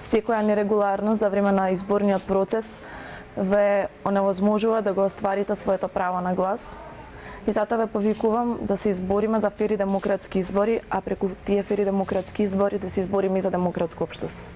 секоја нерегуларност за време на изборниот процес ве оневозможува да го остварите своето право на глас. И затоа ве повикувам да се избориме за фери демократски избори, а преку тие фери демократски избори да се избориме и за демократско општество.